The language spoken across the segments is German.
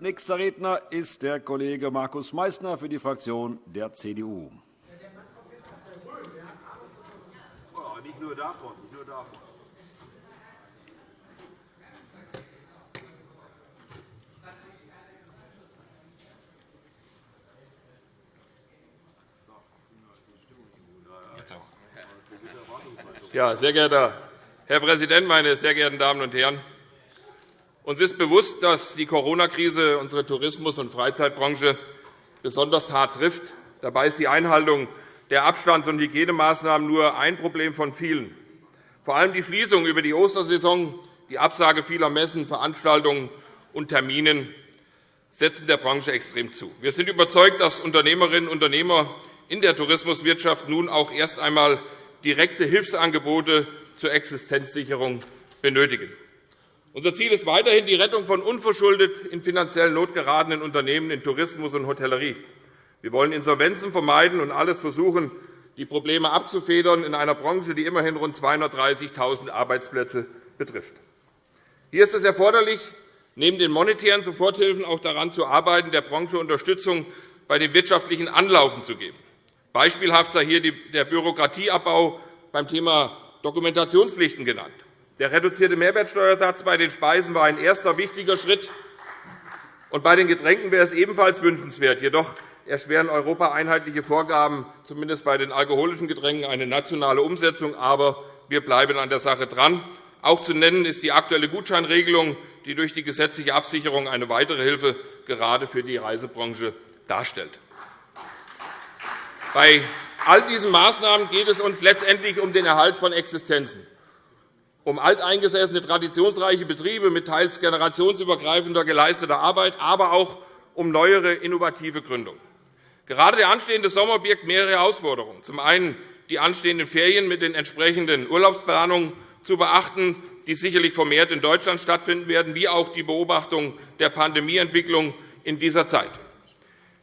Nächster Redner ist der Kollege Markus Meysner für die Fraktion der CDU. Nicht nur davon, nicht nur davon. Ja, sehr geehrter Herr Präsident, meine sehr geehrten Damen und Herren! Uns ist bewusst, dass die Corona-Krise unsere Tourismus- und Freizeitbranche besonders hart trifft. Dabei ist die Einhaltung der Abstands- und Hygienemaßnahmen nur ein Problem von vielen. Vor allem die Schließung über die Ostersaison, die Absage vieler Messen, Veranstaltungen und Terminen setzen der Branche extrem zu. Wir sind überzeugt, dass Unternehmerinnen und Unternehmer in der Tourismuswirtschaft nun auch erst einmal direkte Hilfsangebote zur Existenzsicherung benötigen. Unser Ziel ist weiterhin die Rettung von unverschuldet in finanzielle Not geratenen Unternehmen in Tourismus und Hotellerie. Wir wollen Insolvenzen vermeiden und alles versuchen, die Probleme abzufedern in einer Branche, die immerhin rund 230.000 Arbeitsplätze betrifft. Hier ist es erforderlich, neben den monetären Soforthilfen auch daran zu arbeiten, der Branche Unterstützung bei dem wirtschaftlichen Anlaufen zu geben. Beispielhaft sei hier der Bürokratieabbau beim Thema Dokumentationspflichten genannt. Der reduzierte Mehrwertsteuersatz bei den Speisen war ein erster wichtiger Schritt. Und bei den Getränken wäre es ebenfalls wünschenswert. Jedoch erschweren Europa einheitliche Vorgaben, zumindest bei den alkoholischen Getränken, eine nationale Umsetzung. Aber wir bleiben an der Sache dran. Auch zu nennen ist die aktuelle Gutscheinregelung, die durch die gesetzliche Absicherung eine weitere Hilfe gerade für die Reisebranche darstellt. Bei all diesen Maßnahmen geht es uns letztendlich um den Erhalt von Existenzen um alteingesessene, traditionsreiche Betriebe mit teils generationsübergreifender geleisteter Arbeit, aber auch um neuere, innovative Gründungen. Gerade der anstehende Sommer birgt mehrere Herausforderungen. Zum einen die anstehenden Ferien mit den entsprechenden Urlaubsplanungen zu beachten, die sicherlich vermehrt in Deutschland stattfinden werden, wie auch die Beobachtung der Pandemieentwicklung in dieser Zeit.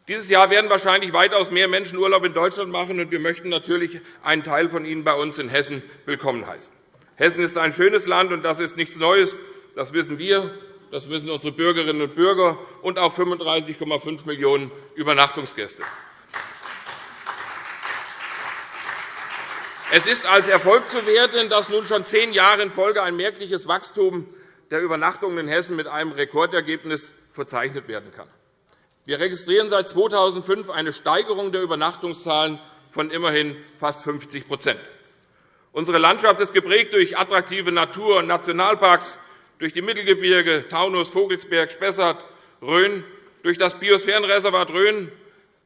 Dieses Jahr werden wahrscheinlich weitaus mehr Menschen Urlaub in Deutschland machen, und wir möchten natürlich einen Teil von ihnen bei uns in Hessen willkommen heißen. Hessen ist ein schönes Land, und das ist nichts Neues. Das wissen wir, das wissen unsere Bürgerinnen und Bürger und auch 35,5 Millionen Übernachtungsgäste. Es ist als Erfolg zu werten, dass nun schon zehn Jahre in Folge ein merkliches Wachstum der Übernachtungen in Hessen mit einem Rekordergebnis verzeichnet werden kann. Wir registrieren seit 2005 eine Steigerung der Übernachtungszahlen von immerhin fast 50 Unsere Landschaft ist geprägt durch attraktive Natur- und Nationalparks, durch die Mittelgebirge, Taunus, Vogelsberg, Spessart, Rhön, durch das Biosphärenreservat Rhön,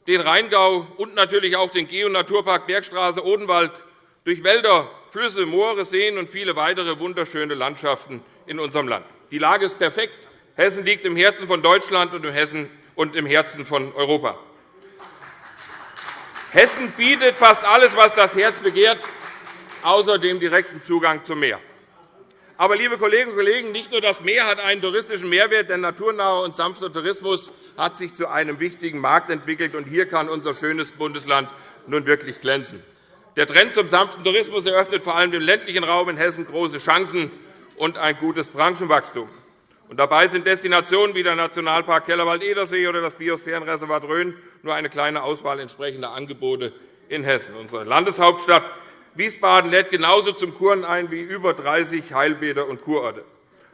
den Rheingau und natürlich auch den Geo- Naturpark Bergstraße Odenwald, durch Wälder, Flüsse, Moore, Seen und viele weitere wunderschöne Landschaften in unserem Land. Die Lage ist perfekt. Hessen liegt im Herzen von Deutschland und im Herzen von Europa. Hessen bietet fast alles, was das Herz begehrt außer dem direkten Zugang zum Meer. Aber, liebe Kolleginnen und Kollegen, nicht nur das Meer hat einen touristischen Mehrwert. Der naturnahe und sanfte Tourismus hat sich zu einem wichtigen Markt entwickelt. und Hier kann unser schönes Bundesland nun wirklich glänzen. Der Trend zum sanften Tourismus eröffnet vor allem dem ländlichen Raum in Hessen große Chancen und ein gutes Branchenwachstum. Und dabei sind Destinationen wie der Nationalpark Kellerwald-Edersee oder das Biosphärenreservat Rhön nur eine kleine Auswahl entsprechender Angebote in Hessen. Unsere Landeshauptstadt Wiesbaden lädt genauso zum Kuren ein wie über 30 Heilbäder und Kurorte.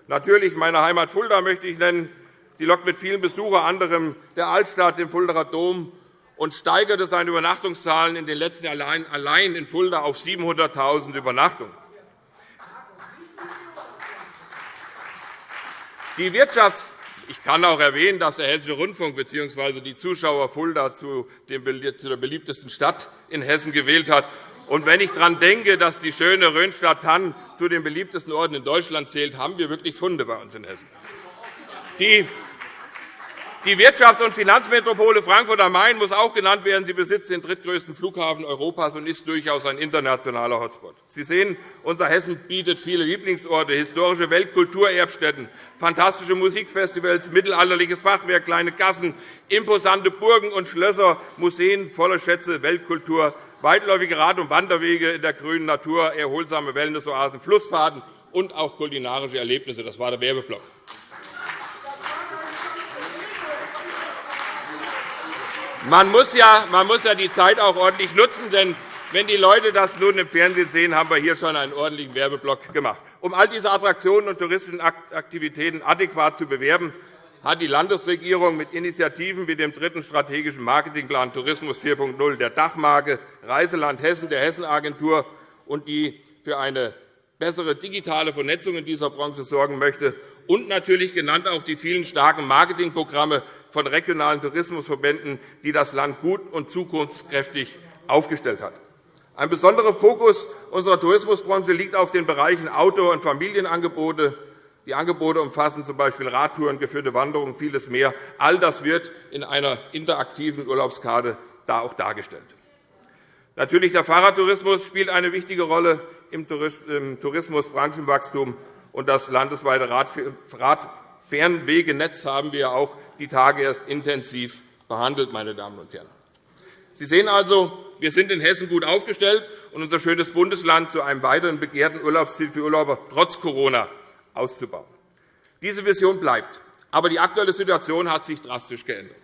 Natürlich meine Heimat Fulda möchte ich nennen. Sie lockt mit vielen Besuchern, anderem der Altstadt, dem Fuldaer Dom, und steigerte seine Übernachtungszahlen in den letzten Jahren allein in Fulda auf 700.000 Übernachtungen. Die Wirtschafts ich kann auch erwähnen, dass der Hessische Rundfunk bzw. die Zuschauer Fulda zu der beliebtesten Stadt in Hessen gewählt hat. Und wenn ich daran denke, dass die schöne Rhönstadt-Tann zu den beliebtesten Orten in Deutschland zählt, haben wir wirklich Funde bei uns in Hessen. Die die Wirtschafts- und Finanzmetropole Frankfurt am Main muss auch genannt werden. Sie besitzt den drittgrößten Flughafen Europas und ist durchaus ein internationaler Hotspot. Sie sehen, unser Hessen bietet viele Lieblingsorte, historische Weltkulturerbstätten, fantastische Musikfestivals, mittelalterliches Fachwerk, kleine Gassen, imposante Burgen und Schlösser, Museen voller Schätze, Weltkultur, weitläufige Rad- und Wanderwege in der grünen Natur, erholsame Wellnessoasen, Flussfahrten und auch kulinarische Erlebnisse. Das war der Werbeblock. Man muss, ja, man muss ja die Zeit auch ordentlich nutzen, denn wenn die Leute das nun im Fernsehen sehen, haben wir hier schon einen ordentlichen Werbeblock gemacht. Um all diese Attraktionen und touristischen Aktivitäten adäquat zu bewerben, hat die Landesregierung mit Initiativen wie dem dritten strategischen Marketingplan Tourismus 4.0, der Dachmarke Reiseland Hessen, der Hessenagentur und die für eine bessere digitale Vernetzung in dieser Branche sorgen möchte, und natürlich genannt auch die vielen starken Marketingprogramme von regionalen Tourismusverbänden, die das Land gut und zukunftskräftig aufgestellt hat. Ein besonderer Fokus unserer Tourismusbranche liegt auf den Bereichen Outdoor- und Familienangebote. Die Angebote umfassen z. B. Radtouren, geführte Wanderungen vieles mehr. All das wird in einer interaktiven Urlaubskarte da auch dargestellt. Natürlich der Fahrradtourismus spielt eine wichtige Rolle im Tourismusbranchenwachstum. Und das landesweite Radfernwegenetz haben wir auch die Tage erst intensiv behandelt. Meine Damen und Herren. Sie sehen also, wir sind in Hessen gut aufgestellt, und unser schönes Bundesland zu einem weiteren begehrten Urlaubsziel für Urlauber trotz Corona auszubauen. Diese Vision bleibt. Aber die aktuelle Situation hat sich drastisch geändert.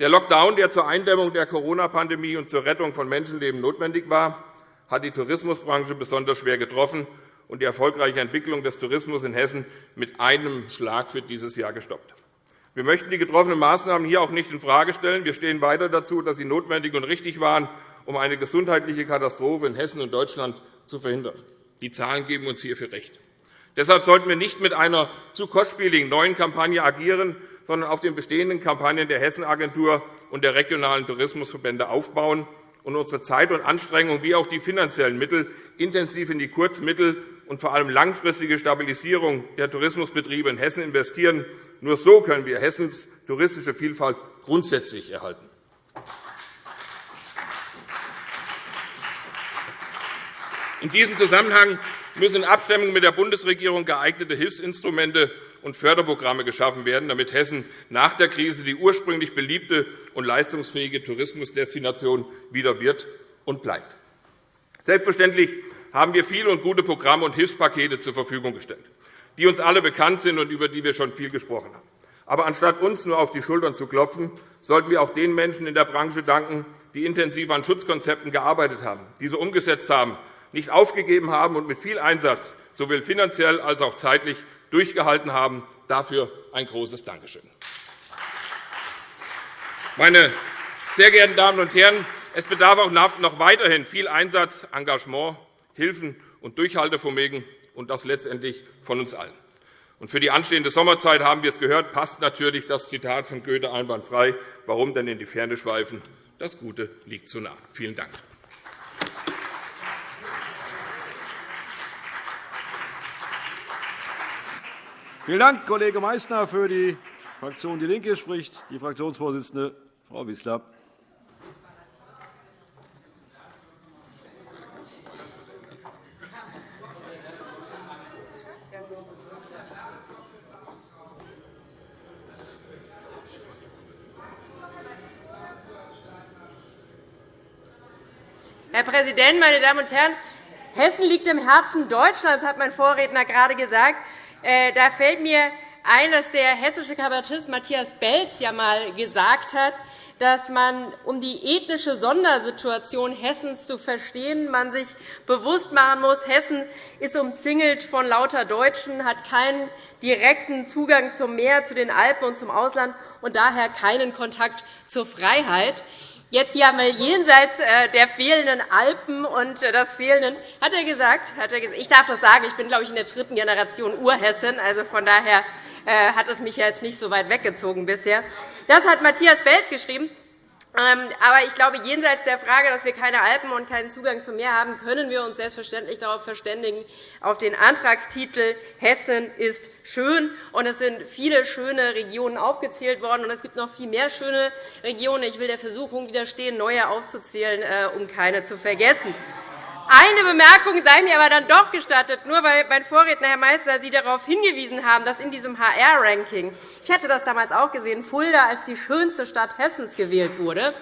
Der Lockdown, der zur Eindämmung der Corona-Pandemie und zur Rettung von Menschenleben notwendig war, hat die Tourismusbranche besonders schwer getroffen und die erfolgreiche Entwicklung des Tourismus in Hessen mit einem Schlag für dieses Jahr gestoppt. Wir möchten die getroffenen Maßnahmen hier auch nicht infrage stellen. Wir stehen weiter dazu, dass sie notwendig und richtig waren, um eine gesundheitliche Katastrophe in Hessen und Deutschland zu verhindern. Die Zahlen geben uns hierfür recht. Deshalb sollten wir nicht mit einer zu kostspieligen neuen Kampagne agieren, sondern auf den bestehenden Kampagnen der Hessenagentur und der regionalen Tourismusverbände aufbauen und unsere Zeit und Anstrengungen wie auch die finanziellen Mittel intensiv in die kurz-, mittel- und vor allem langfristige Stabilisierung der Tourismusbetriebe in Hessen investieren. Nur so können wir Hessens touristische Vielfalt grundsätzlich erhalten. In diesem Zusammenhang müssen in Abstimmung mit der Bundesregierung geeignete Hilfsinstrumente und Förderprogramme geschaffen werden, damit Hessen nach der Krise die ursprünglich beliebte und leistungsfähige Tourismusdestination wieder wird und bleibt. Selbstverständlich haben wir viele und gute Programme und Hilfspakete zur Verfügung gestellt, die uns alle bekannt sind und über die wir schon viel gesprochen haben. Aber anstatt uns nur auf die Schultern zu klopfen, sollten wir auch den Menschen in der Branche danken, die intensiv an Schutzkonzepten gearbeitet haben, diese umgesetzt haben, nicht aufgegeben haben und mit viel Einsatz sowohl finanziell als auch zeitlich durchgehalten haben. Dafür ein großes Dankeschön. Meine sehr geehrten Damen und Herren, es bedarf auch noch weiterhin viel Einsatz, Engagement, Hilfen und Durchhaltevermögen, und das letztendlich von uns allen. Und für die anstehende Sommerzeit haben wir es gehört, passt natürlich das Zitat von Goethe einwandfrei. Warum denn in die Ferne schweifen? Das Gute liegt zu nah. Vielen Dank. Vielen Dank, Kollege Meysner. Für die Fraktion DIE LINKE spricht die Fraktionsvorsitzende Frau Wissler. Herr Präsident, meine Damen und Herren! Hessen liegt im Herzen Deutschlands, hat mein Vorredner gerade gesagt. Äh, da fällt mir ein, dass der hessische Kabarettist Matthias Belz ja einmal gesagt hat, dass man, um die ethnische Sondersituation Hessens zu verstehen, man sich bewusst machen muss, Hessen ist umzingelt von lauter Deutschen, hat keinen direkten Zugang zum Meer, zu den Alpen und zum Ausland und daher keinen Kontakt zur Freiheit. Jetzt ja mal jenseits äh, der fehlenden Alpen und äh, das fehlenden, hat er gesagt, hat er gesagt, ich darf das sagen, ich bin, glaube ich, in der dritten Generation Urhessen, also von daher äh, hat es mich jetzt nicht so weit weggezogen bisher. Das hat Matthias Belz geschrieben. Ähm, aber ich glaube, jenseits der Frage, dass wir keine Alpen und keinen Zugang zum Meer haben, können wir uns selbstverständlich darauf verständigen, auf den Antragstitel Hessen ist schön. Und es sind viele schöne Regionen aufgezählt worden, und es gibt noch viel mehr schöne Regionen. Ich will der Versuchung widerstehen, neue aufzuzählen, äh, um keine zu vergessen. Eine Bemerkung sei mir aber dann doch gestattet, nur weil mein Vorredner, Herr Meister, Sie darauf hingewiesen haben, dass in diesem HR-Ranking – ich hatte das damals auch gesehen – Fulda als die schönste Stadt Hessens gewählt wurde.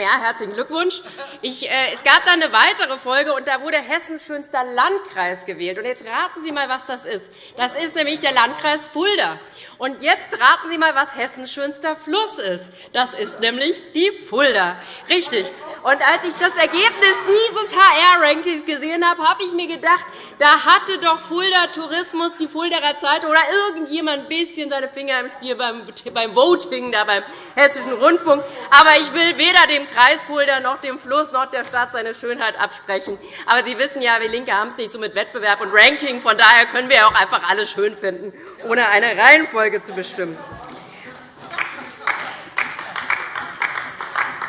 Ja, herzlichen Glückwunsch. Ich, äh, es gab dann eine weitere Folge, und da wurde Hessens schönster Landkreis gewählt. Und jetzt raten Sie mal, was das ist. Das ist nämlich der Landkreis Fulda. Und jetzt raten Sie einmal, was Hessens schönster Fluss ist. Das ist nämlich die Fulda. Richtig. Und als ich das Ergebnis dieses HR-Rankings gesehen habe, habe ich mir gedacht, da hatte doch Fulda Tourismus, die Fuldaer Zeitung oder irgendjemand ein bisschen seine Finger im Spiel beim, beim Voting da beim Hessischen Rundfunk. Aber ich will weder dem Kreis Fulda noch dem Fluss noch der Stadt seine Schönheit absprechen. Aber Sie wissen ja, wir LINKE haben es nicht so mit Wettbewerb und Ranking. Von daher können wir auch einfach alles schön finden, ohne eine Reihenfolge Reihenfolge zu bestimmen.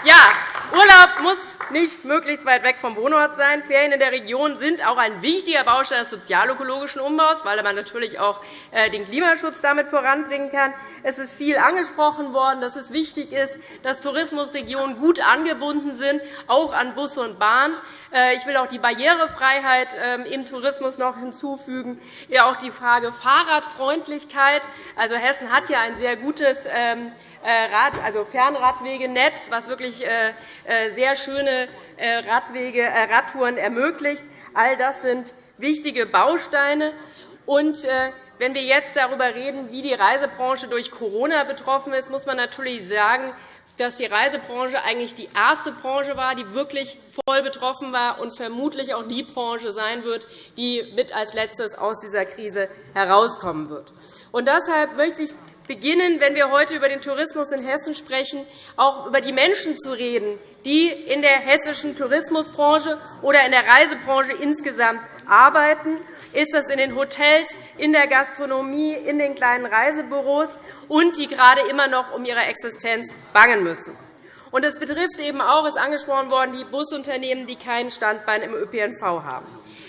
Ja, Urlaub muss nicht möglichst weit weg vom Wohnort sein. Ferien in der Region sind auch ein wichtiger Baustein des sozialökologischen Umbaus, weil man natürlich auch äh, den Klimaschutz damit voranbringen kann. Es ist viel angesprochen worden, dass es wichtig ist, dass Tourismusregionen gut angebunden sind, auch an Busse und Bahn. Äh, ich will auch die Barrierefreiheit ähm, im Tourismus noch hinzufügen, ja auch die Frage Fahrradfreundlichkeit. Also Hessen hat ja ein sehr gutes ähm, äh, also Fernradwegenetz, was wirklich äh, sehr schöne Radwege, Radtouren ermöglicht. All das sind wichtige Bausteine. Und wenn wir jetzt darüber reden, wie die Reisebranche durch Corona betroffen ist, muss man natürlich sagen, dass die Reisebranche eigentlich die erste Branche war, die wirklich voll betroffen war und vermutlich auch die Branche sein wird, die mit als Letztes aus dieser Krise herauskommen wird. Und deshalb möchte ich beginnen, wenn wir heute über den Tourismus in Hessen sprechen, auch über die Menschen zu reden, die in der hessischen Tourismusbranche oder in der Reisebranche insgesamt arbeiten. Ist das in den Hotels, in der Gastronomie, in den kleinen Reisebüros und die gerade immer noch um ihre Existenz bangen müssen. Und es betrifft eben auch, ist angesprochen worden, die Busunternehmen, die kein Standbein im ÖPNV haben.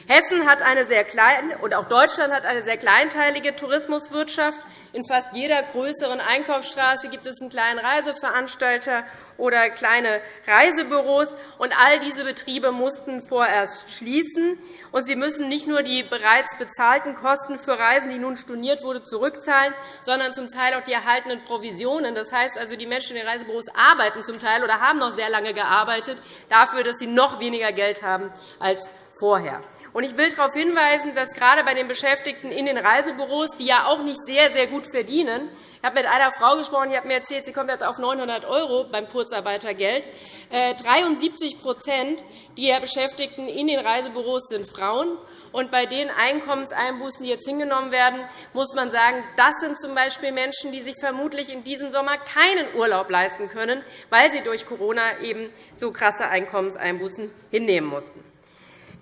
Hessen hat eine sehr kleine, und auch Deutschland hat eine sehr kleinteilige Tourismuswirtschaft. In fast jeder größeren Einkaufsstraße gibt es einen kleinen Reiseveranstalter oder kleine Reisebüros. Und all diese Betriebe mussten vorerst schließen. Und sie müssen nicht nur die bereits bezahlten Kosten für Reisen, die nun storniert wurde, zurückzahlen, sondern zum Teil auch die erhaltenen Provisionen. Das heißt also, die Menschen in den Reisebüros arbeiten zum Teil oder haben noch sehr lange gearbeitet, dafür, dass sie noch weniger Geld haben als vorher. Ich will darauf hinweisen, dass gerade bei den Beschäftigten in den Reisebüros, die ja auch nicht sehr, sehr gut verdienen, ich habe mit einer Frau gesprochen, die hat mir erzählt, sie kommt jetzt auf 900 € beim Kurzarbeitergeld. 73% äh, der Beschäftigten in den Reisebüros sind Frauen. Und bei den Einkommenseinbußen, die jetzt hingenommen werden, muss man sagen, das sind z.B. Menschen, die sich vermutlich in diesem Sommer keinen Urlaub leisten können, weil sie durch Corona eben so krasse Einkommenseinbußen hinnehmen mussten.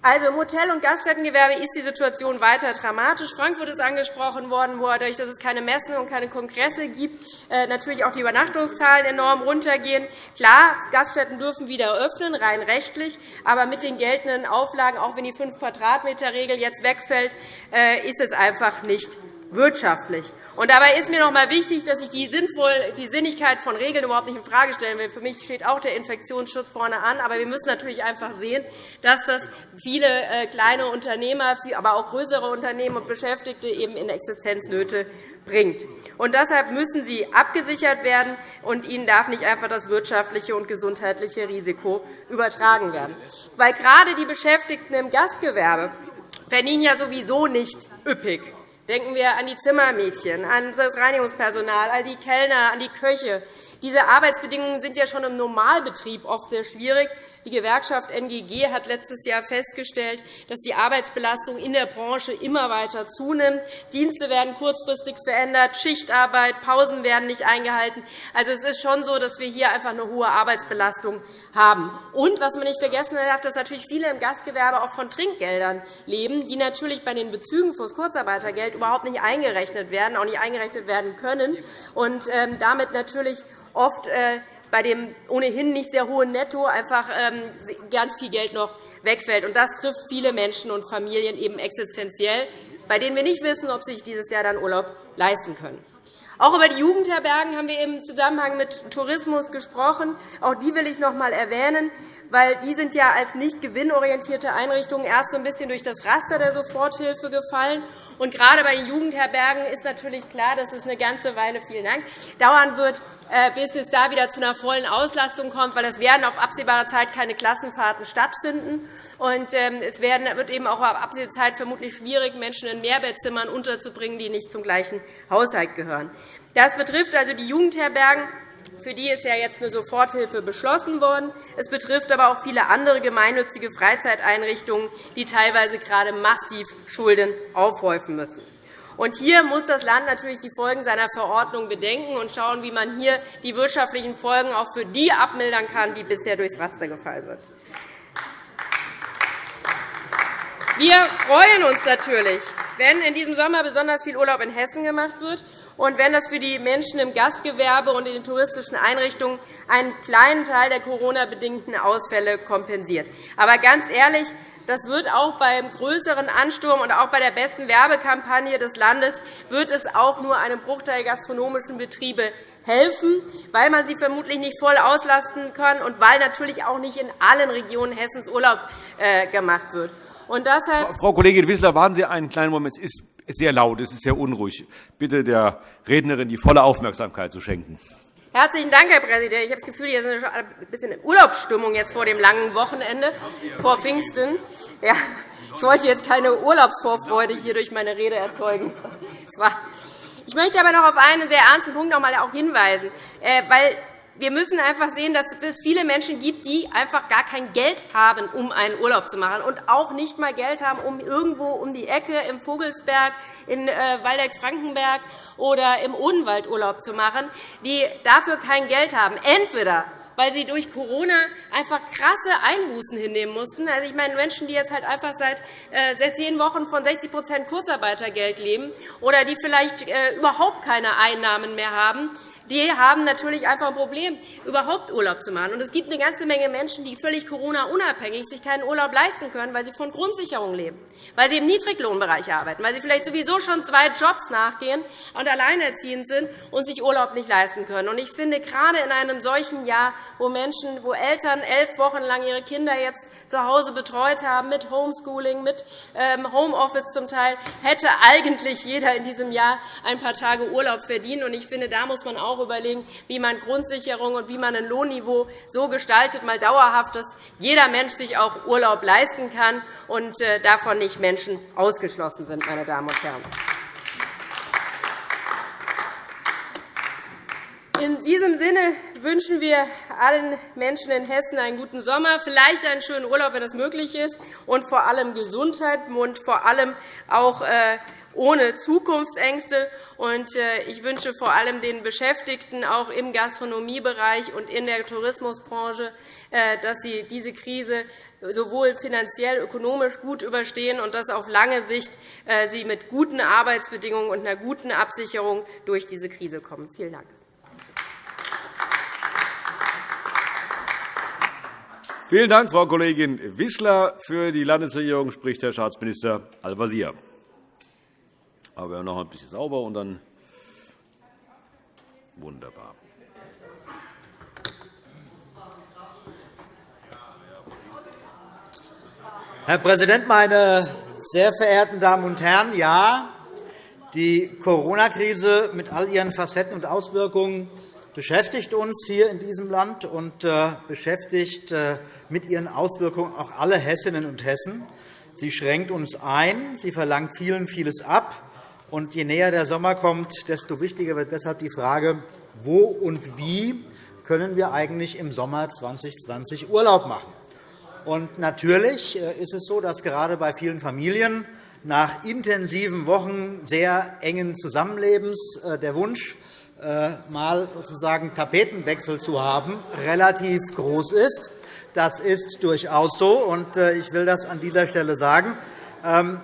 Also Im Hotel- und Gaststättengewerbe ist die Situation weiter dramatisch. Frankfurt ist angesprochen worden, wo dadurch, dass es keine Messen und keine Kongresse gibt, äh, natürlich auch die Übernachtungszahlen enorm runtergehen. Klar, Gaststätten dürfen wieder öffnen, rein rechtlich, aber mit den geltenden Auflagen, auch wenn die 5 Quadratmeter regel jetzt wegfällt, äh, ist es einfach nicht wirtschaftlich. Und dabei ist mir noch einmal wichtig, dass ich die, die Sinnigkeit von Regeln überhaupt nicht infrage stellen will. Für mich steht auch der Infektionsschutz vorne an. Aber wir müssen natürlich einfach sehen, dass das viele äh, kleine Unternehmer, aber auch größere Unternehmen und Beschäftigte eben in Existenznöte bringt. Und deshalb müssen sie abgesichert werden, und ihnen darf nicht einfach das wirtschaftliche und gesundheitliche Risiko übertragen werden. Weil gerade die Beschäftigten im Gastgewerbe verdienen ja sowieso nicht üppig. Denken wir an die Zimmermädchen, an das Reinigungspersonal, an die Kellner, an die Köche. Diese Arbeitsbedingungen sind ja schon im Normalbetrieb oft sehr schwierig. Die Gewerkschaft NGG hat letztes Jahr festgestellt, dass die Arbeitsbelastung in der Branche immer weiter zunimmt. Dienste werden kurzfristig verändert, Schichtarbeit, Pausen werden nicht eingehalten. Also, es ist schon so, dass wir hier einfach eine hohe Arbeitsbelastung haben. Und was man nicht vergessen darf, dass natürlich viele im Gastgewerbe auch von Trinkgeldern leben, die natürlich bei den Bezügen für das Kurzarbeitergeld überhaupt nicht eingerechnet werden, auch nicht eingerechnet werden können und ähm, damit natürlich oft äh, bei dem ohnehin nicht sehr hohen Netto einfach ähm, ganz viel Geld noch wegfällt. Das trifft viele Menschen und Familien eben existenziell, bei denen wir nicht wissen, ob sie sich dieses Jahr dann Urlaub leisten können. Auch über die Jugendherbergen haben wir im Zusammenhang mit Tourismus gesprochen. Auch die will ich noch einmal erwähnen, weil die sind ja als nicht gewinnorientierte Einrichtungen erst so ein bisschen durch das Raster der Soforthilfe gefallen Und gerade bei den Jugendherbergen ist natürlich klar, dass es eine ganze Weile vielen Dank, dauern wird, äh, bis es da wieder zu einer vollen Auslastung kommt, weil es werden auf absehbare Zeit keine Klassenfahrten stattfinden. Und ähm, es wird eben auch auf absehbare Zeit vermutlich schwierig, Menschen in Mehrbettzimmern unterzubringen, die nicht zum gleichen Haushalt gehören. Das betrifft also die Jugendherbergen. Für die ist ja jetzt eine Soforthilfe beschlossen worden. Es betrifft aber auch viele andere gemeinnützige Freizeiteinrichtungen, die teilweise gerade massiv Schulden aufhäufen müssen. Und hier muss das Land natürlich die Folgen seiner Verordnung bedenken und schauen, wie man hier die wirtschaftlichen Folgen auch für die abmildern kann, die bisher durchs Raster gefallen sind. Wir freuen uns natürlich, wenn in diesem Sommer besonders viel Urlaub in Hessen gemacht wird und wenn das für die Menschen im Gastgewerbe und in den touristischen Einrichtungen einen kleinen Teil der Corona-bedingten Ausfälle kompensiert. Aber ganz ehrlich, das wird auch beim größeren Ansturm und auch bei der besten Werbekampagne des Landes wird es auch nur einem Bruchteil gastronomischen Betriebe helfen, weil man sie vermutlich nicht voll auslasten kann und weil natürlich auch nicht in allen Regionen Hessens Urlaub äh, gemacht wird. Und deshalb Frau Kollegin Wissler, warten Sie einen kleinen Moment. Es ist sehr laut, es ist sehr unruhig. Bitte der Rednerin die volle Aufmerksamkeit zu schenken. Herzlichen Dank, Herr Präsident. Ich habe das Gefühl, hier ist ein bisschen Urlaubsstimmung jetzt vor dem langen Wochenende vor Pfingsten. Ja, ich wollte jetzt keine Urlaubsvorfreude hier durch meine Rede erzeugen. Ich möchte aber noch auf einen sehr ernsten Punkt noch einmal hinweisen, äh, weil wir müssen einfach sehen, dass es viele Menschen gibt, die einfach gar kein Geld haben, um einen Urlaub zu machen und auch nicht einmal Geld haben, um irgendwo um die Ecke im Vogelsberg, in äh, Waldeck-Frankenberg oder im Odenwald Urlaub zu machen, die dafür kein Geld haben. Entweder weil sie durch Corona einfach krasse Einbußen hinnehmen mussten. Also, ich meine, Menschen, die jetzt halt einfach seit, äh, zehn Wochen von 60% Kurzarbeitergeld leben oder die vielleicht äh, überhaupt keine Einnahmen mehr haben, die haben natürlich einfach ein Problem, überhaupt Urlaub zu machen. Und es gibt eine ganze Menge Menschen, die völlig Corona-unabhängig sich keinen Urlaub leisten können, weil sie von Grundsicherung leben, weil sie im Niedriglohnbereich arbeiten, weil sie vielleicht sowieso schon zwei Jobs nachgehen und alleinerziehend sind und sich Urlaub nicht leisten können. Und ich finde, gerade in einem solchen Jahr, wo Menschen, wo Eltern elf Wochen lang ihre Kinder jetzt zu Hause betreut haben, mit Homeschooling, mit ähm, Homeoffice zum Teil, hätte eigentlich jeder in diesem Jahr ein paar Tage Urlaub verdient. Ich finde, da muss man auch überlegen, wie man Grundsicherung und wie man ein Lohnniveau so gestaltet, mal dauerhaft, dass jeder Mensch sich auch Urlaub leisten kann und äh, davon nicht Menschen ausgeschlossen sind. Meine Damen und Herren. In diesem Sinne wünschen wir allen Menschen in Hessen einen guten Sommer, vielleicht einen schönen Urlaub, wenn es möglich ist, und vor allem Gesundheit und vor allem auch äh, ohne Zukunftsängste. Äh, ich wünsche vor allem den Beschäftigten auch im Gastronomiebereich und in der Tourismusbranche, äh, dass sie diese Krise sowohl finanziell, ökonomisch gut überstehen und dass auf lange Sicht sie mit guten Arbeitsbedingungen und einer guten Absicherung durch diese Krise kommen. Vielen Dank. Vielen Dank, Frau Kollegin Wissler. Für die Landesregierung spricht Herr Staatsminister Al-Wazir. Aber wir noch ein bisschen sauber und dann wunderbar. Herr Präsident, meine sehr verehrten Damen und Herren! Ja, die Corona-Krise mit all ihren Facetten und Auswirkungen beschäftigt uns hier in diesem Land und äh, beschäftigt äh, mit ihren Auswirkungen auch alle Hessinnen und Hessen. Sie schränkt uns ein, sie verlangt vielen vieles ab. Und je näher der Sommer kommt, desto wichtiger wird deshalb die Frage, wo und wie können wir eigentlich im Sommer 2020 Urlaub machen. Und natürlich äh, ist es so, dass gerade bei vielen Familien nach intensiven Wochen sehr engen Zusammenlebens der Wunsch, mal sozusagen Tapetenwechsel zu haben, relativ groß ist. Das ist durchaus so, und äh, ich will das an dieser Stelle sagen. Ähm,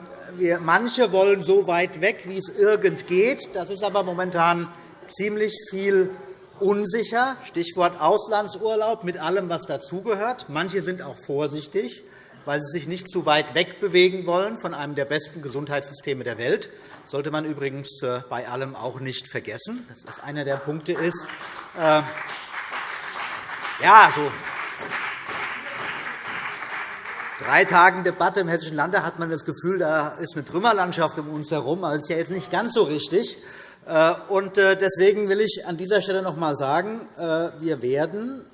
manche wollen so weit weg, wie es irgend geht. Das ist aber momentan ziemlich viel unsicher. Stichwort Auslandsurlaub mit allem, was dazugehört. Manche sind auch vorsichtig, weil sie sich nicht zu weit wegbewegen wollen von einem der besten Gesundheitssysteme der Welt. Das sollte man übrigens äh, bei allem auch nicht vergessen. Das ist einer der Punkte ist. Äh, ja, so drei Tagen Debatte im Hessischen Landtag hat man das Gefühl, da ist eine Trümmerlandschaft um uns herum. das ist ja jetzt nicht ganz so richtig. Äh, äh, deswegen will ich an dieser Stelle noch einmal sagen, wir werden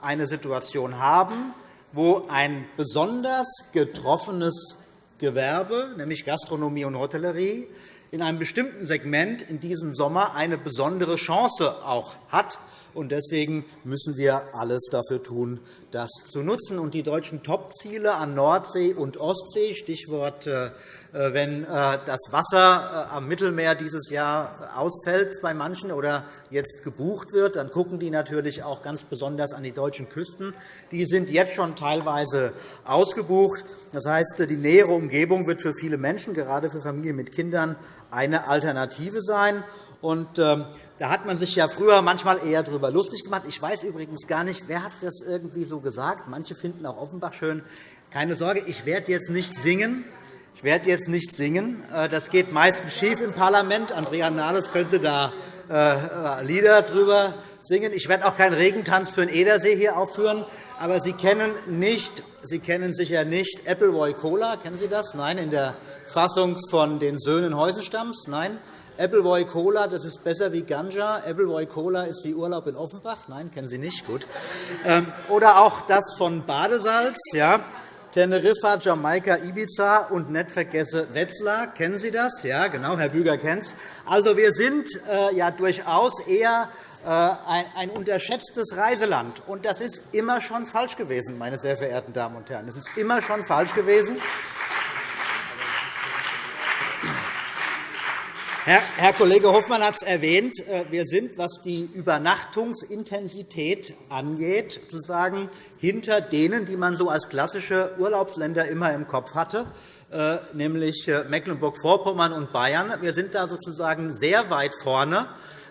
eine Situation haben, wo ein besonders getroffenes Gewerbe, nämlich Gastronomie und Hotellerie, in einem bestimmten Segment in diesem Sommer eine besondere Chance auch hat, Deswegen müssen wir alles dafür tun, das zu nutzen. Und die deutschen Topziele an Nordsee und Ostsee, Stichwort, äh, wenn äh, das Wasser äh, am Mittelmeer dieses Jahr ausfällt bei manchen oder jetzt gebucht wird, dann gucken die natürlich auch ganz besonders an die deutschen Küsten. Die sind jetzt schon teilweise ausgebucht. Das heißt, die nähere Umgebung wird für viele Menschen, gerade für Familien mit Kindern, eine Alternative sein. Und, ähm, da hat man sich ja früher manchmal eher darüber lustig gemacht. Ich weiß übrigens gar nicht, wer hat das irgendwie so gesagt. Manche finden auch Offenbach schön. Keine Sorge, ich werde jetzt nicht singen. Ich werde jetzt nicht singen. Äh, das geht meistens schief im Parlament. Andrea Nahles könnte da äh, Lieder drüber singen. Ich werde auch keinen Regentanz für den Edersee hier aufführen. Aber Sie kennen, nicht, Sie kennen sicher nicht Appleboy Cola. Kennen Sie das? Nein, in der Fassung von den Söhnen Heusenstamms. Nein. Appleboy Cola, das ist besser wie Ganja. Appleboy Cola ist wie Urlaub in Offenbach. Nein, kennen Sie nicht. Gut. Ähm, oder auch das von Badesalz. Ja. Teneriffa, Jamaika, Ibiza und nicht vergesse Wetzlar. Kennen Sie das? Ja, genau, Herr Büger kennt es. Also, wir sind äh, ja durchaus eher ein unterschätztes Reiseland. Und das ist immer schon falsch gewesen, meine sehr verehrten Damen und Herren. Das ist immer schon falsch gewesen. Herr Kollege Hofmann hat es erwähnt. Äh, wir sind, was die Übernachtungsintensität angeht, sozusagen hinter denen, die man so als klassische Urlaubsländer immer im Kopf hatte, äh, nämlich äh, Mecklenburg-Vorpommern und Bayern. Wir sind da sozusagen sehr weit vorne,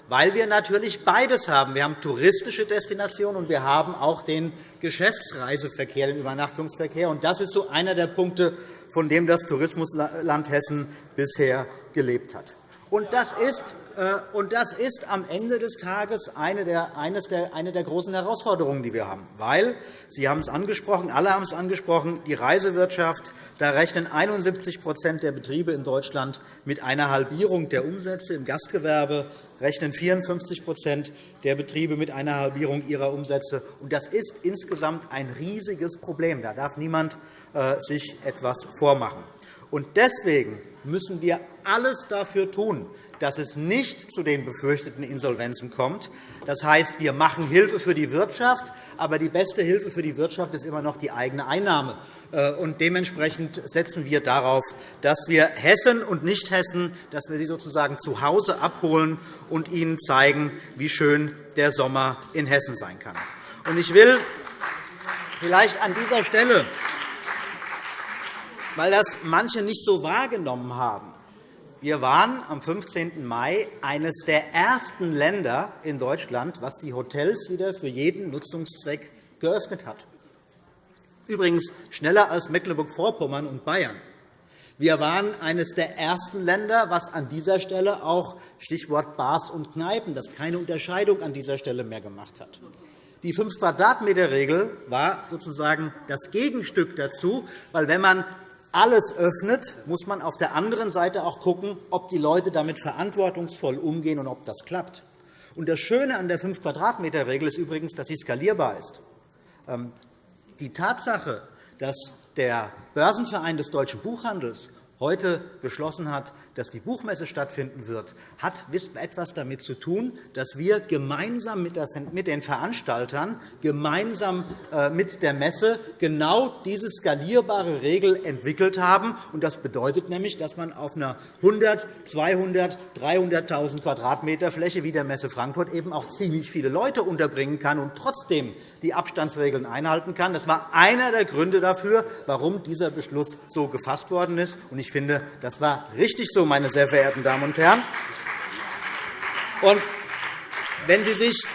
weil wir natürlich beides haben. Wir haben touristische Destinationen, und wir haben auch den Geschäftsreiseverkehr, den Übernachtungsverkehr. Das ist so einer der Punkte, von dem das Tourismusland Hessen bisher gelebt hat. Und das ist, äh, und das ist am Ende des Tages eine der, eines der, eine der großen Herausforderungen, die wir haben. Weil, Sie haben es angesprochen, alle haben es angesprochen, die Reisewirtschaft, da rechnen 71% der Betriebe in Deutschland mit einer Halbierung der Umsätze. Im Gastgewerbe rechnen 54% der Betriebe mit einer Halbierung ihrer Umsätze. Das ist insgesamt ein riesiges Problem. Da darf niemand äh, sich etwas vormachen. Deswegen müssen wir alles dafür tun, dass es nicht zu den befürchteten Insolvenzen kommt. Das heißt, wir machen Hilfe für die Wirtschaft, aber die beste Hilfe für die Wirtschaft ist immer noch die eigene Einnahme. Äh, dementsprechend setzen wir darauf, dass wir Hessen und Nichthessen dass wir sie sozusagen zu Hause abholen und ihnen zeigen, wie schön der Sommer in Hessen sein kann. Ich will vielleicht an dieser Stelle weil das manche nicht so wahrgenommen haben. Wir waren am 15. Mai eines der ersten Länder in Deutschland, was die Hotels wieder für jeden Nutzungszweck geöffnet hat. Übrigens schneller als Mecklenburg-Vorpommern und Bayern. Wir waren eines der ersten Länder, was an dieser Stelle auch Stichwort Bars und Kneipen, das keine Unterscheidung an dieser Stelle mehr gemacht hat. Die 5 Quadratmeter Regel war sozusagen das Gegenstück dazu, weil wenn man alles öffnet, muss man auf der anderen Seite auch schauen, ob die Leute damit verantwortungsvoll umgehen und ob das klappt. Das Schöne an der 5 quadratmeter regel ist übrigens, dass sie skalierbar ist. Die Tatsache, dass der Börsenverein des deutschen Buchhandels heute beschlossen hat, dass die Buchmesse stattfinden wird, hat etwas damit zu tun, dass wir gemeinsam mit den Veranstaltern, gemeinsam äh, mit der Messe genau diese skalierbare Regel entwickelt haben. Das bedeutet nämlich, dass man auf einer 100, 200, 300.000 Quadratmeter Fläche wie der Messe Frankfurt eben auch ziemlich viele Leute unterbringen kann und trotzdem die Abstandsregeln einhalten kann. Das war einer der Gründe dafür, warum dieser Beschluss so gefasst worden ist. Ich finde, das war richtig so, meine sehr verehrten Damen und Herren. Und wenn Sie sich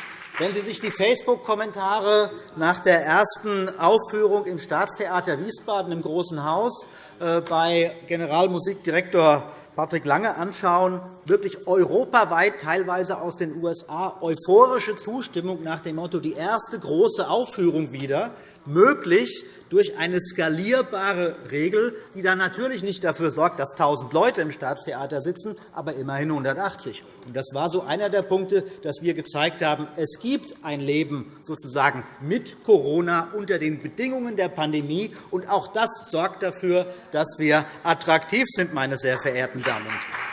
wenn Sie sich die Facebook-Kommentare nach der ersten Aufführung im Staatstheater Wiesbaden im Großen Haus äh, bei Generalmusikdirektor Patrick Lange anschauen, wirklich europaweit, teilweise aus den USA, euphorische Zustimmung nach dem Motto, die erste große Aufführung wieder, möglich durch eine skalierbare Regel, die dann natürlich nicht dafür sorgt, dass 1.000 Leute im Staatstheater sitzen, aber immerhin 180. Das war so einer der Punkte, dass wir gezeigt haben, es gibt ein Leben sozusagen mit Corona unter den Bedingungen der Pandemie. Und auch das sorgt dafür, dass wir attraktiv sind, meine sehr verehrten Damen und Herren.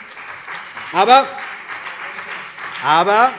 Aber, aber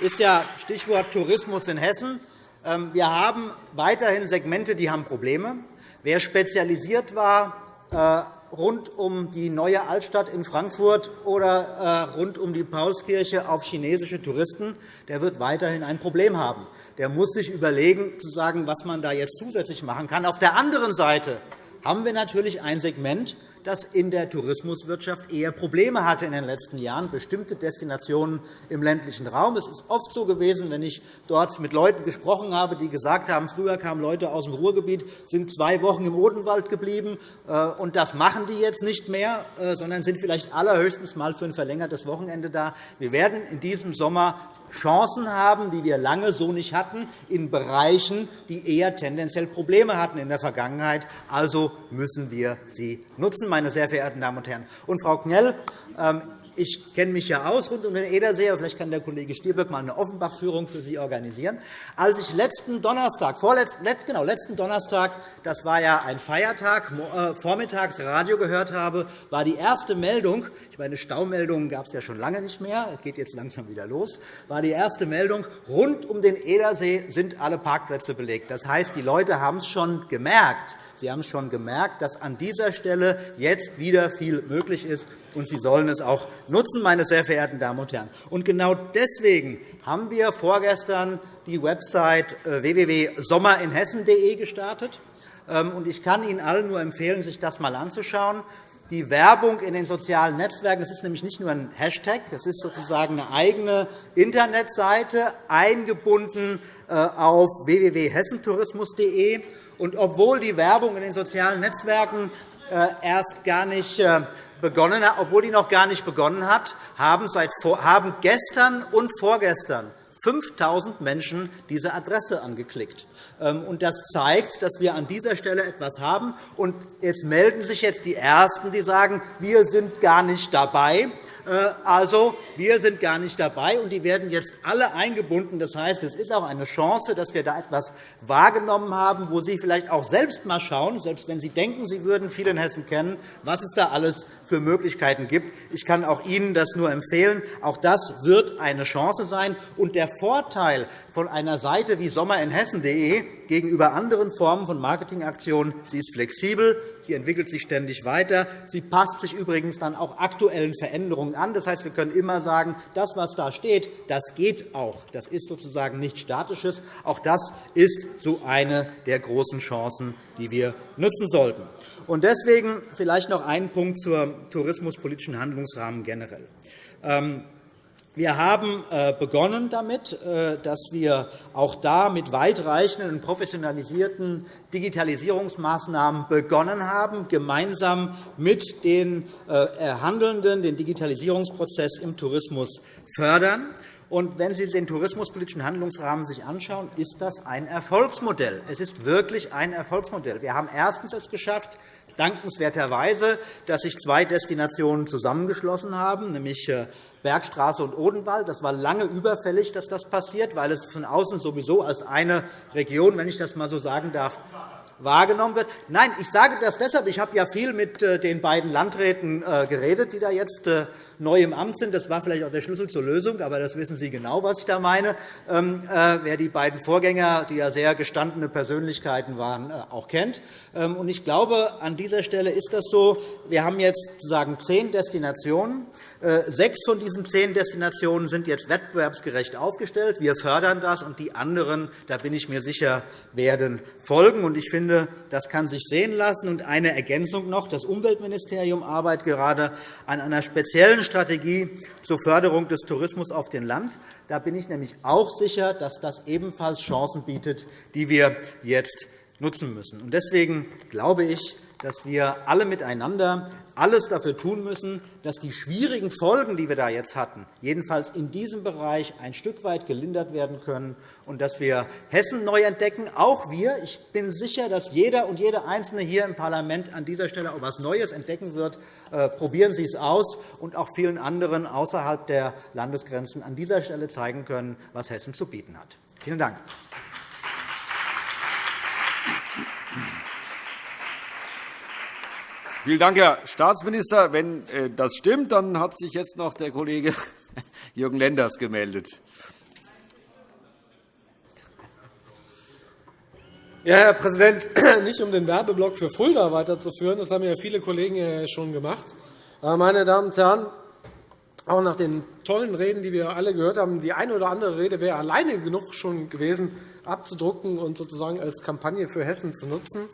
ist ja Stichwort Tourismus in Hessen. Ähm, wir haben weiterhin Segmente, die haben Probleme. Wer spezialisiert war äh, rund um die neue Altstadt in Frankfurt oder äh, rund um die Paulskirche auf chinesische Touristen, der wird weiterhin ein Problem haben. Der muss sich überlegen, zu sagen, was man da jetzt zusätzlich machen kann. Auf der anderen Seite haben wir natürlich ein Segment, das in der Tourismuswirtschaft eher Probleme hatte in den letzten Jahren, bestimmte Destinationen im ländlichen Raum. Es ist oft so gewesen, wenn ich dort mit Leuten gesprochen habe, die gesagt haben, früher kamen Leute aus dem Ruhrgebiet, sind zwei Wochen im Odenwald geblieben, äh, und das machen die jetzt nicht mehr, äh, sondern sind vielleicht allerhöchstens mal für ein verlängertes Wochenende da. Wir werden in diesem Sommer Chancen haben, die wir lange so nicht hatten, in Bereichen, die eher tendenziell Probleme hatten in der Vergangenheit. Also müssen wir sie nutzen, meine sehr verehrten Damen und Herren. Und, Frau Knell, ähm, ich kenne mich ja aus rund um den Edersee, aber vielleicht kann der Kollege Stirböck mal eine Offenbach-Führung für Sie organisieren. Als ich letzten Donnerstag, genau, letzten Donnerstag, das war ja ein Feiertag, äh, vormittags Radio gehört habe, war die erste Meldung, ich meine, Staumeldungen gab es ja schon lange nicht mehr, es geht jetzt langsam wieder los, war die erste Meldung, rund um den Edersee sind alle Parkplätze belegt. Das heißt, die Leute haben es schon gemerkt. Sie haben schon gemerkt, dass an dieser Stelle jetzt wieder viel möglich ist und Sie sollen es auch nutzen, meine sehr verehrten Damen und Herren. Und genau deswegen haben wir vorgestern die Website äh, www.sommerinhessen.de gestartet. Ähm, ich kann Ihnen allen nur empfehlen, sich das einmal anzuschauen. Die Werbung in den sozialen Netzwerken das ist nämlich nicht nur ein Hashtag, es ist sozusagen eine eigene Internetseite, eingebunden äh, auf www.hessentourismus.de. Und obwohl die Werbung in den sozialen Netzwerken äh, erst gar nicht begonnen hat, obwohl die noch gar nicht begonnen hat, haben, seit, haben gestern und vorgestern 5.000 Menschen diese Adresse angeklickt. Ähm, das zeigt, dass wir an dieser Stelle etwas haben. Und jetzt melden sich jetzt die Ersten, die sagen, wir sind gar nicht dabei. Äh, also, wir sind gar nicht dabei, und die werden jetzt alle eingebunden. Das heißt, es ist auch eine Chance, dass wir da etwas wahrgenommen haben, wo Sie vielleicht auch selbst einmal schauen, selbst wenn Sie denken, Sie würden viel in Hessen kennen, was es da alles für Möglichkeiten gibt. Ich kann auch Ihnen das nur empfehlen. Auch das wird eine Chance sein. Und der Vorteil von einer Seite wie sommerinhessen.de gegenüber anderen Formen von Marketingaktionen, sie ist flexibel, sie entwickelt sich ständig weiter. Sie passt sich übrigens dann auch aktuellen Veränderungen an. Das heißt, wir können immer sagen, das, was da steht, das geht auch. Das ist sozusagen nichts Statisches. Auch das ist so eine der großen Chancen, die wir nutzen sollten. Und deswegen vielleicht noch einen Punkt zum tourismuspolitischen Handlungsrahmen generell. Ähm, wir haben äh, begonnen damit, äh, dass wir auch da mit weitreichenden und professionalisierten Digitalisierungsmaßnahmen begonnen haben, gemeinsam mit den äh, Handelnden den Digitalisierungsprozess im Tourismus fördern. Und wenn Sie sich den tourismuspolitischen Handlungsrahmen anschauen, ist das ein Erfolgsmodell. Es ist wirklich ein Erfolgsmodell. Wir haben erstens es geschafft, dankenswerterweise, dass sich zwei Destinationen zusammengeschlossen haben, nämlich Bergstraße und Odenwald. Das war lange überfällig, dass das passiert, weil es von außen sowieso als eine Region, wenn ich das einmal so sagen darf, wahrgenommen wird. Nein, ich sage das deshalb. Ich habe ja viel mit äh, den beiden Landräten äh, geredet, die da jetzt äh, neu im Amt sind. Das war vielleicht auch der Schlüssel zur Lösung, aber das wissen Sie genau, was ich da meine. Ähm, wer die beiden Vorgänger, die ja sehr gestandene Persönlichkeiten waren, auch kennt. Ähm, ich glaube, an dieser Stelle ist das so. Wir haben jetzt sozusagen zehn Destinationen. Sechs von diesen zehn Destinationen sind jetzt wettbewerbsgerecht aufgestellt. Wir fördern das, und die anderen, da bin ich mir sicher, werden folgen. Ich finde, finde, das kann sich sehen lassen. Und eine Ergänzung noch. Das Umweltministerium arbeitet gerade an einer speziellen Strategie zur Förderung des Tourismus auf dem Land. Da bin ich nämlich auch sicher, dass das ebenfalls Chancen bietet, die wir jetzt nutzen müssen. Deswegen glaube ich, dass wir alle miteinander alles dafür tun müssen, dass die schwierigen Folgen, die wir da jetzt hatten, jedenfalls in diesem Bereich ein Stück weit gelindert werden können und dass wir Hessen neu entdecken. Auch wir. Ich bin sicher, dass jeder und jede Einzelne hier im Parlament an dieser Stelle auch etwas Neues entdecken wird. Äh, probieren Sie es aus und auch vielen anderen außerhalb der Landesgrenzen an dieser Stelle zeigen können, was Hessen zu bieten hat. Vielen Dank. Vielen Dank, Herr Staatsminister. Wenn äh, das stimmt, dann hat sich jetzt noch der Kollege Jürgen Lenders gemeldet. Ja, Herr Präsident, nicht um den Werbeblock für Fulda weiterzuführen, das haben ja viele Kollegen schon gemacht. Meine Damen und Herren, auch nach den tollen Reden, die wir alle gehört haben, die eine oder andere Rede wäre alleine genug schon gewesen, abzudrucken und sozusagen als Kampagne für Hessen zu nutzen.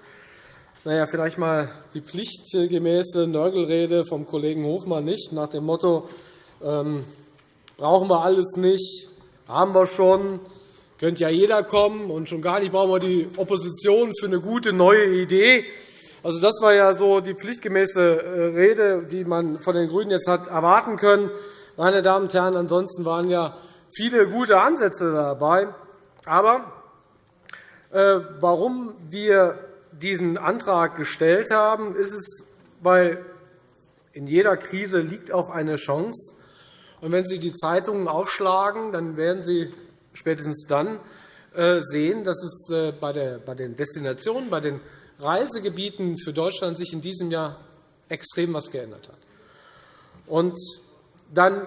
Naja, vielleicht einmal die pflichtgemäße Nörgelrede vom Kollegen Hofmann nicht, nach dem Motto, ähm, brauchen wir alles nicht, haben wir schon, könnte ja jeder kommen, und schon gar nicht brauchen wir die Opposition für eine gute neue Idee. Also, das war ja so die pflichtgemäße äh, Rede, die man von den GRÜNEN jetzt hat erwarten können. Meine Damen und Herren, ansonsten waren ja viele gute Ansätze dabei. Aber äh, warum wir diesen Antrag gestellt haben, ist es, weil in jeder Krise liegt auch eine Chance. Und wenn Sie die Zeitungen aufschlagen, dann werden Sie spätestens dann äh, sehen, dass es äh, bei den Destinationen, bei den Reisegebieten für Deutschland sich in diesem Jahr extrem etwas geändert hat. Und dann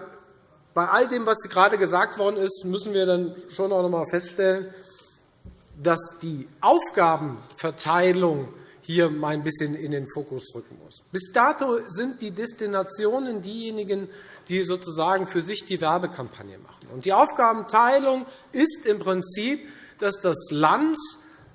bei all dem, was gerade gesagt worden ist, müssen wir dann schon auch noch einmal feststellen, dass die Aufgabenverteilung hier mal ein bisschen in den Fokus rücken muss. Bis dato sind die Destinationen diejenigen, die sozusagen für sich die Werbekampagne machen. Und die Aufgabenteilung ist im Prinzip, dass das Land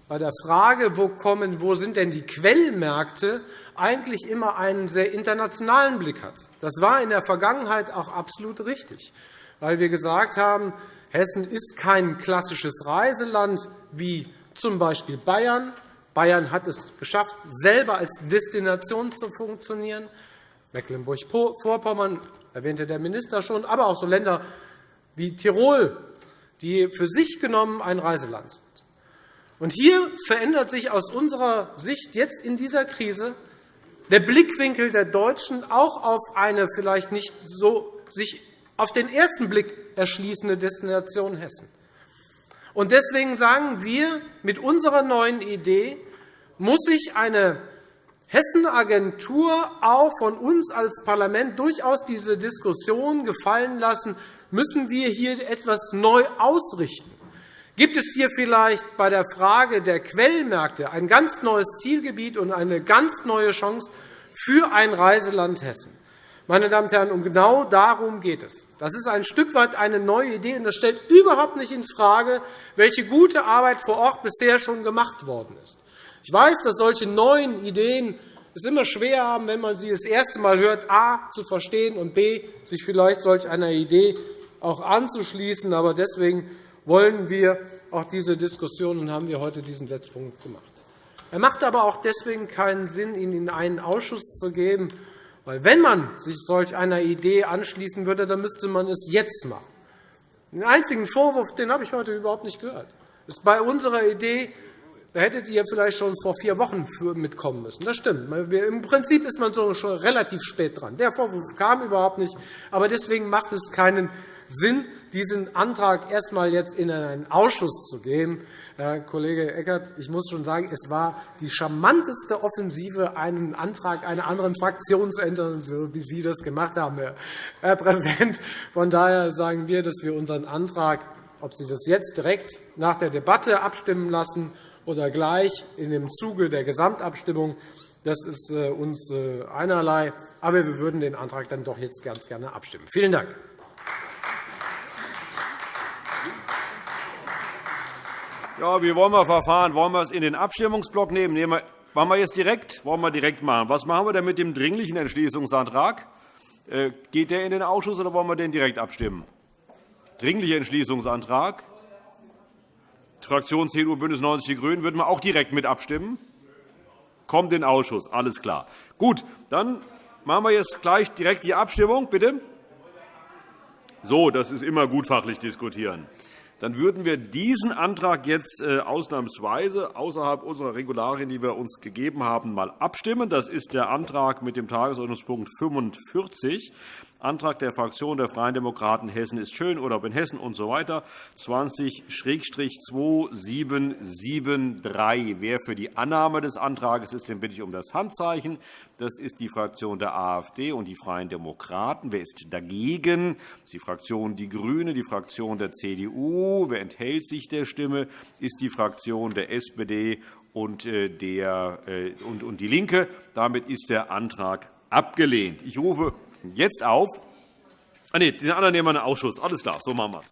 bei der Frage, wo, kommen, wo sind denn die Quellmärkte, eigentlich immer einen sehr internationalen Blick hat. Das war in der Vergangenheit auch absolut richtig, weil wir gesagt haben, Hessen ist kein klassisches Reiseland wie z. B. Bayern. Bayern hat es geschafft, selber als Destination zu funktionieren. Mecklenburg-Vorpommern erwähnte der Minister schon, aber auch so Länder wie Tirol, die für sich genommen ein Reiseland sind. Und hier verändert sich aus unserer Sicht jetzt in dieser Krise der Blickwinkel der Deutschen auch auf eine vielleicht nicht so sich auf den ersten Blick erschließende Destination Hessen. Und deswegen sagen wir, mit unserer neuen Idee muss sich eine Hessenagentur auch von uns als Parlament durchaus diese Diskussion gefallen lassen, müssen wir hier etwas neu ausrichten. Gibt es hier vielleicht bei der Frage der Quellmärkte ein ganz neues Zielgebiet und eine ganz neue Chance für ein Reiseland Hessen? Meine Damen und Herren, um genau darum geht es. Das ist ein Stück weit eine neue Idee, und das stellt überhaupt nicht infrage, welche gute Arbeit vor Ort bisher schon gemacht worden ist. Ich weiß, dass solche neuen Ideen es immer schwer haben, wenn man sie das erste Mal hört, a. zu verstehen und b. sich vielleicht solch einer Idee auch anzuschließen. Aber deswegen wollen wir auch diese Diskussion und haben wir heute diesen Setzpunkt gemacht. Er macht aber auch deswegen keinen Sinn, ihn in einen Ausschuss zu geben, weil wenn man sich solch einer Idee anschließen würde, dann müsste man es jetzt machen. Den einzigen Vorwurf den habe ich heute überhaupt nicht gehört. Ist bei unserer Idee, da hättet ihr vielleicht schon vor vier Wochen mitkommen müssen. Das stimmt. Im Prinzip ist man schon relativ spät dran. Der Vorwurf kam überhaupt nicht. Aber deswegen macht es keinen Sinn, diesen Antrag erst einmal jetzt in einen Ausschuss zu geben. Herr Kollege Eckert, ich muss schon sagen, es war die charmanteste Offensive, einen Antrag einer anderen Fraktion zu ändern, so wie Sie das gemacht haben, Herr Präsident. Von daher sagen wir, dass wir unseren Antrag, ob Sie das jetzt direkt nach der Debatte abstimmen lassen oder gleich in dem Zuge der Gesamtabstimmung, das ist äh, uns äh, einerlei. Aber wir würden den Antrag dann doch jetzt ganz gerne abstimmen. Vielen Dank. Ja, wie wollen wir verfahren? Wollen wir es in den Abstimmungsblock nehmen? Nehmen wir, machen wir jetzt direkt? Wollen wir direkt machen? Was machen wir denn mit dem Dringlichen Entschließungsantrag? Äh, geht der in den Ausschuss oder wollen wir den direkt abstimmen? Dringlicher Entschließungsantrag. Die Fraktion CDU, BÜNDNIS 90 die GRÜNEN würden wir auch direkt mit abstimmen. Kommt in den Ausschuss. Alles klar. Gut, dann machen wir jetzt gleich direkt die Abstimmung. Bitte. So, das ist immer gut fachlich diskutieren dann würden wir diesen Antrag jetzt äh, ausnahmsweise außerhalb unserer Regularien, die wir uns gegeben haben, einmal abstimmen. Das ist der Antrag mit dem Tagesordnungspunkt 45. Antrag der Fraktion der Freien Demokraten Hessen ist schön, Urlaub in Hessen usw. So 20-2773. Wer für die Annahme des Antrags ist, den bitte ich um das Handzeichen. Das ist die Fraktion der AfD und die Freien Demokraten. Wer ist dagegen? Das ist die Fraktion Die Grüne, die Fraktion der CDU. Wer enthält sich der Stimme? ist die Fraktion der SPD und, äh, der, äh, und, und DIE LINKE. Damit ist der Antrag abgelehnt. Ich rufe jetzt auf. Ah, nee, den anderen nehmen wir einen Ausschuss. Alles klar, so machen wir es.